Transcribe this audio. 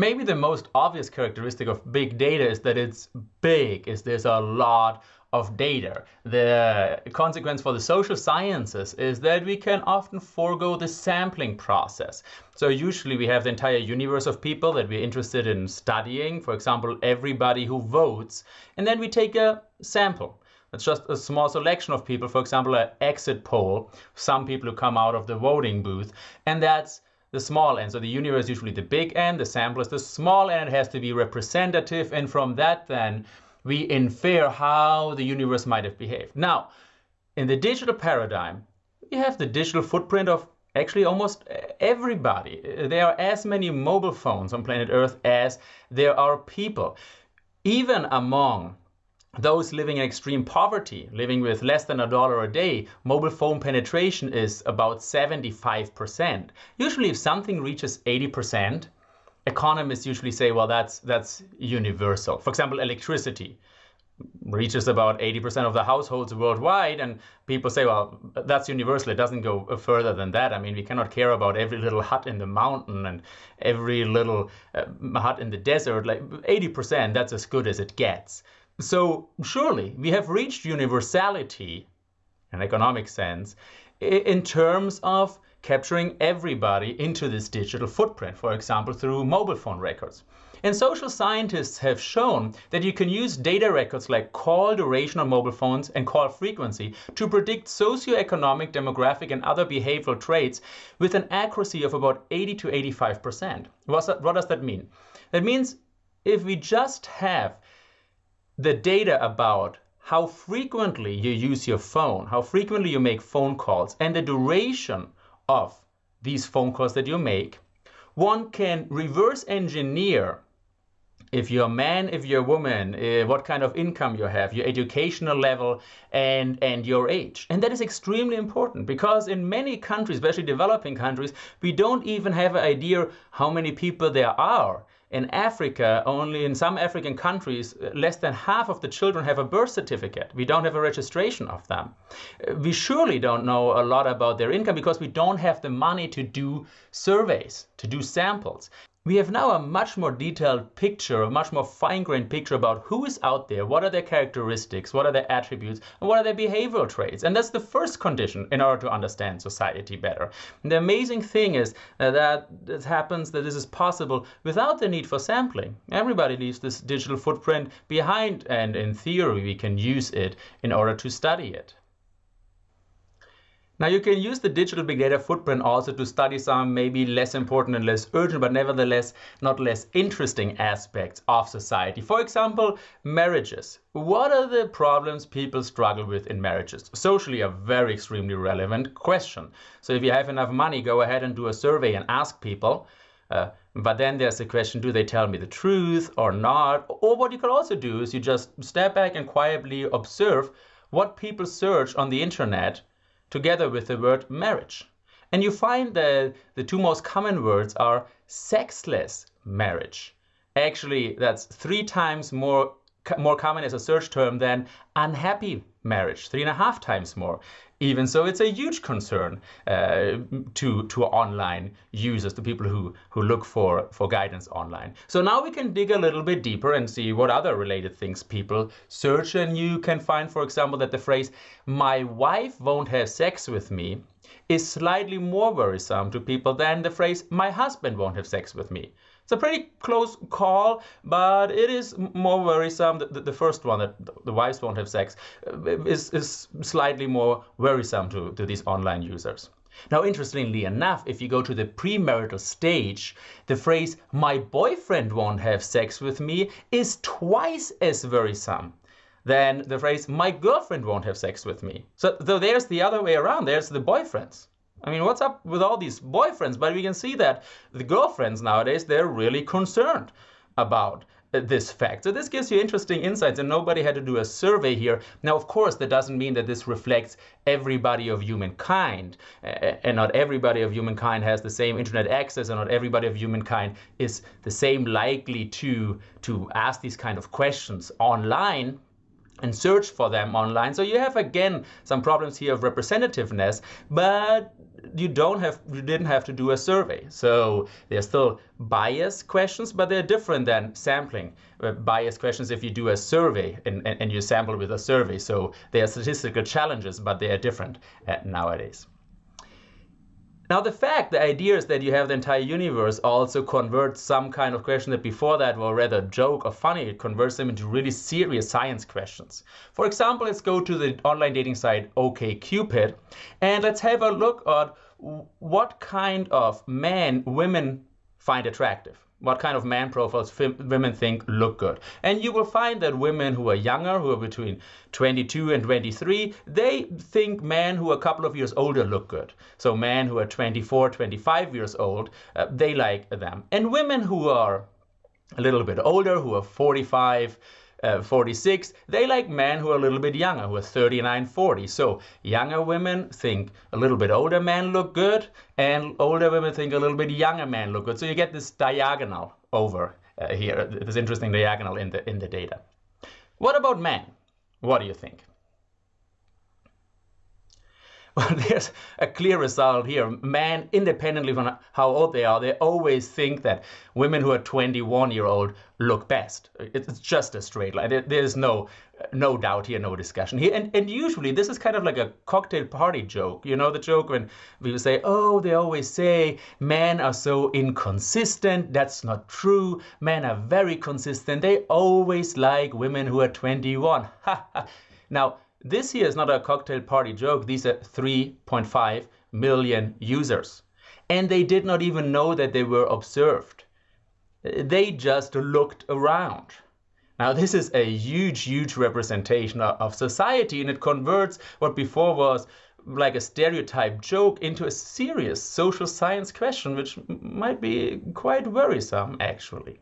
Maybe the most obvious characteristic of big data is that it's big, is there's a lot of data. The consequence for the social sciences is that we can often forego the sampling process. So usually we have the entire universe of people that we're interested in studying, for example, everybody who votes, and then we take a sample. It's just a small selection of people, for example, an exit poll, some people who come out of the voting booth, and that's the small n. So the universe is usually the big n, the sample is the small n, it has to be representative, and from that then we infer how the universe might have behaved. Now, in the digital paradigm, we have the digital footprint of actually almost everybody. There are as many mobile phones on planet Earth as there are people. Even among those living in extreme poverty, living with less than a dollar a day, mobile phone penetration is about 75%. Usually if something reaches 80%, economists usually say, well, that's, that's universal. For example, electricity reaches about 80% of the households worldwide and people say well that's universal it doesn't go further than that i mean we cannot care about every little hut in the mountain and every little uh, hut in the desert like 80% that's as good as it gets so surely we have reached universality in economic sense in terms of capturing everybody into this digital footprint, for example, through mobile phone records. And social scientists have shown that you can use data records like call duration on mobile phones and call frequency to predict socioeconomic, demographic, and other behavioral traits with an accuracy of about 80 to 85%. What does that mean? That means if we just have the data about how frequently you use your phone, how frequently you make phone calls, and the duration of these phone calls that you make, one can reverse engineer if you're a man, if you're a woman, uh, what kind of income you have, your educational level, and, and your age. And that is extremely important because in many countries, especially developing countries, we don't even have an idea how many people there are in Africa, only in some African countries, uh, less than half of the children have a birth certificate. We don't have a registration of them. Uh, we surely don't know a lot about their income because we don't have the money to do surveys, to do samples we have now a much more detailed picture, a much more fine-grained picture about who is out there, what are their characteristics, what are their attributes, and what are their behavioral traits. And that's the first condition in order to understand society better. And the amazing thing is uh, that it happens that this is possible without the need for sampling. Everybody leaves this digital footprint behind, and in theory, we can use it in order to study it. Now you can use the digital big data footprint also to study some maybe less important and less urgent, but nevertheless not less interesting aspects of society. For example, marriages. What are the problems people struggle with in marriages? Socially a very extremely relevant question. So if you have enough money, go ahead and do a survey and ask people. Uh, but then there's the question, do they tell me the truth or not? Or what you could also do is you just step back and quietly observe what people search on the internet together with the word marriage. And you find that the two most common words are sexless marriage. Actually, that's three times more, more common as a search term than unhappy marriage, three and a half times more. Even so, it's a huge concern uh, to, to online users, to people who, who look for, for guidance online. So now we can dig a little bit deeper and see what other related things people search. And you can find, for example, that the phrase, my wife won't have sex with me, is slightly more worrisome to people than the phrase, my husband won't have sex with me. It's a pretty close call, but it is more worrisome. The, the, the first one, that the wives won't have sex, uh, is, is slightly more worrisome to, to these online users. Now, interestingly enough, if you go to the premarital stage, the phrase, my boyfriend won't have sex with me, is twice as worrisome than the phrase, my girlfriend won't have sex with me. So, so there's the other way around, there's the boyfriends. I mean, what's up with all these boyfriends? But we can see that the girlfriends nowadays, they're really concerned about uh, this fact. So this gives you interesting insights and nobody had to do a survey here. Now, of course, that doesn't mean that this reflects everybody of humankind uh, uh, and not everybody of humankind has the same internet access and not everybody of humankind is the same likely to, to ask these kind of questions online. And search for them online. So you have again some problems here of representativeness, but you don't have you didn't have to do a survey. So they're still bias questions, but they're different than sampling uh, bias questions if you do a survey and, and, and, you sample with a survey. So they are statistical challenges, but they are different uh, nowadays. Now the fact, the idea is that you have the entire universe also converts some kind of question that before that were rather joke or funny, it converts them into really serious science questions. For example, let's go to the online dating site OkCupid and let's have a look at what kind of men women find attractive what kind of man profiles women think look good. And you will find that women who are younger, who are between 22 and 23, they think men who are a couple of years older look good. So men who are 24, 25 years old, uh, they like them. And women who are a little bit older, who are 45, uh, 46, they like men who are a little bit younger, who are 39, 40. So younger women think a little bit older men look good, and older women think a little bit younger men look good. So you get this diagonal over uh, here, this interesting diagonal in the, in the data. What about men? What do you think? Well, there's a clear result here. Men, independently from how old they are, they always think that women who are 21 year old look best. It's just a straight line. There's no no doubt here, no discussion here. And, and usually this is kind of like a cocktail party joke. You know, the joke when people say, oh, they always say men are so inconsistent. That's not true. Men are very consistent. They always like women who are 21. now, this here is not a cocktail party joke. These are 3.5 million users. And they did not even know that they were observed. They just looked around. Now, this is a huge, huge representation of society, and it converts what before was like a stereotype joke into a serious social science question, which might be quite worrisome, actually.